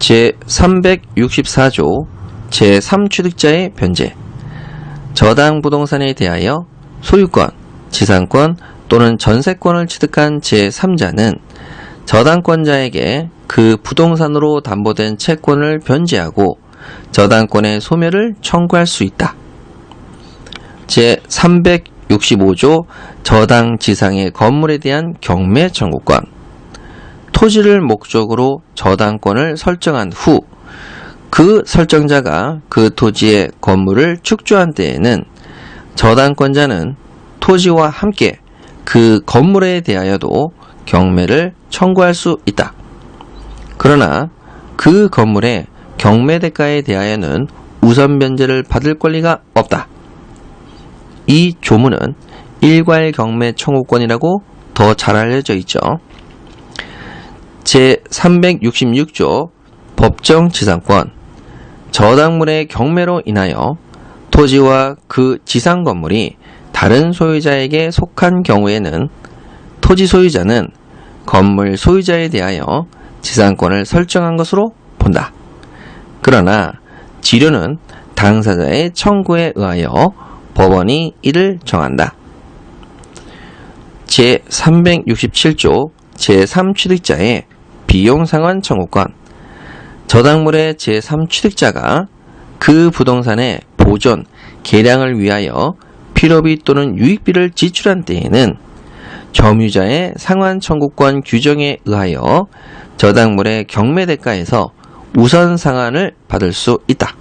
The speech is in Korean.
제364조 제3취득자의 변제 저당 부동산에 대하여 소유권, 지상권 또는 전세권을 취득한 제3자는 저당권자에게 그 부동산으로 담보된 채권을 변제하고 저당권의 소멸을 청구할 수 있다. 제365조 저당 지상의 건물에 대한 경매 청구권 토지를 목적으로 저당권을 설정한 후 그 설정자가 그 토지의 건물을 축조한 때에는 저당권자는 토지와 함께 그 건물에 대하여도 경매를 청구할 수 있다. 그러나 그 건물의 경매 대가에 대하여는 우선 변제를 받을 권리가 없다. 이 조문은 일괄 경매 청구권이라고 더 잘 알려져 있죠. 제366조 법정 지상권 저당물의 경매로 인하여 토지와 그 지상 건물이 다른 소유자에게 속한 경우에는 토지 소유자는 건물 소유자에 대하여 지상권을 설정한 것으로 본다. 그러나 지료는 당사자의 청구에 의하여 법원이 이를 정한다. 제367조 제3취득자의 비용상환 청구권 저당물의 제3취득자가 그 부동산의 보존, 개량을 위하여 필요비 또는 유익비를 지출한 때에는 점유자의 상환 청구권 규정에 의하여 저당물의 경매 대가에서 우선 상환을 받을 수 있다.